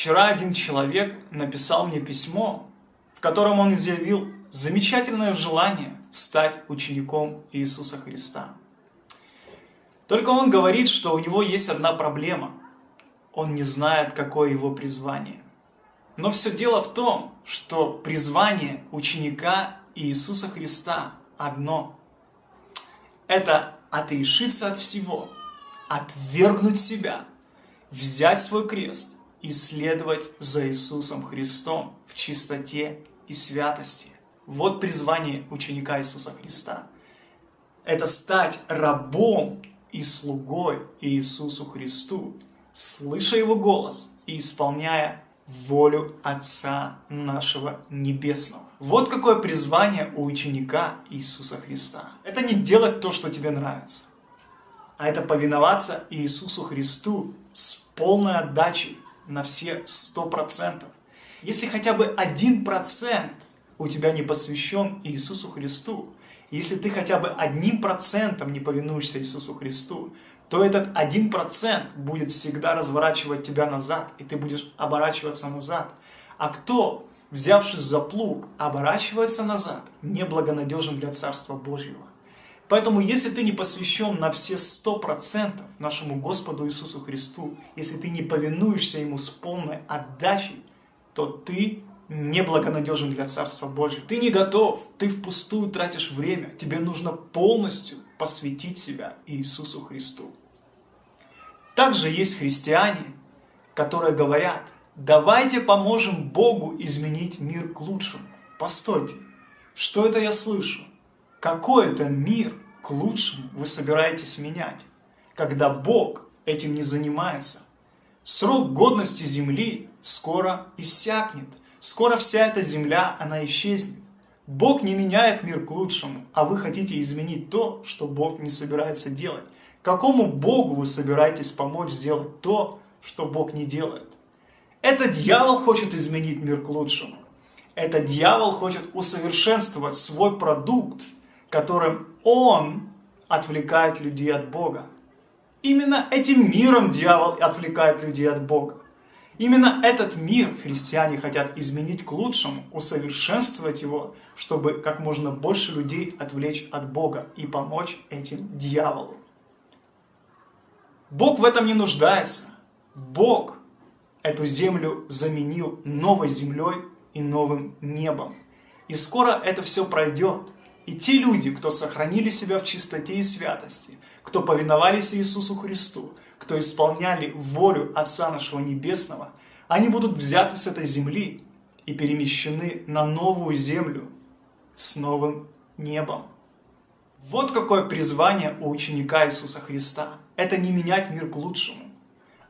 Вчера один человек написал мне письмо, в котором он изъявил замечательное желание стать учеником Иисуса Христа. Только он говорит, что у него есть одна проблема. Он не знает, какое его призвание. Но все дело в том, что призвание ученика Иисуса Христа одно. Это отрешиться от всего, отвергнуть себя, взять свой крест и следовать за Иисусом Христом в чистоте и святости. Вот призвание ученика Иисуса Христа. Это стать рабом и слугой Иисусу Христу, слыша Его голос и исполняя волю Отца нашего Небесного. Вот какое призвание у ученика Иисуса Христа. Это не делать то, что тебе нравится, а это повиноваться Иисусу Христу с полной отдачей на все сто процентов. Если хотя бы один процент у тебя не посвящен Иисусу Христу, если ты хотя бы одним процентом не повинуешься Иисусу Христу, то этот один процент будет всегда разворачивать тебя назад, и ты будешь оборачиваться назад. А кто, взявшись за плуг, оборачивается назад, неблагонадежен для Царства Божьего. Поэтому, если ты не посвящен на все сто процентов нашему Господу Иисусу Христу, если ты не повинуешься Ему с полной отдачей, то ты неблагонадежен для Царства Божьего. Ты не готов, ты впустую тратишь время, тебе нужно полностью посвятить себя Иисусу Христу. Также есть христиане, которые говорят, давайте поможем Богу изменить мир к лучшему. Постойте, что это я слышу? Какой это мир к лучшему вы собираетесь менять, когда Бог этим не занимается? Срок годности земли скоро иссякнет. Скоро вся эта земля, она исчезнет. Бог не меняет мир к лучшему, а вы хотите изменить то, что Бог не собирается делать. Какому Богу вы собираетесь помочь сделать то, что Бог не делает? Это дьявол хочет изменить мир к лучшему. Это дьявол хочет усовершенствовать свой продукт, которым он отвлекает людей от Бога. Именно этим миром дьявол отвлекает людей от Бога. Именно этот мир христиане хотят изменить к лучшему, усовершенствовать его, чтобы как можно больше людей отвлечь от Бога и помочь этим дьяволу. Бог в этом не нуждается. Бог эту землю заменил новой землей и новым небом. И скоро это все пройдет. И те люди, кто сохранили себя в чистоте и святости, кто повиновались Иисусу Христу, кто исполняли волю Отца нашего Небесного, они будут взяты с этой земли и перемещены на новую землю с новым небом. Вот какое призвание у ученика Иисуса Христа. Это не менять мир к лучшему,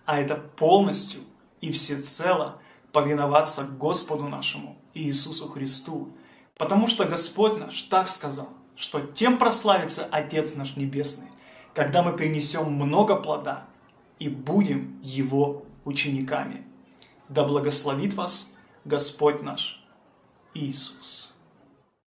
а это полностью и всецело повиноваться Господу нашему Иисусу Христу. Потому что Господь наш так сказал, что тем прославится Отец наш Небесный, когда мы принесем много плода и будем Его учениками. Да благословит вас Господь наш Иисус.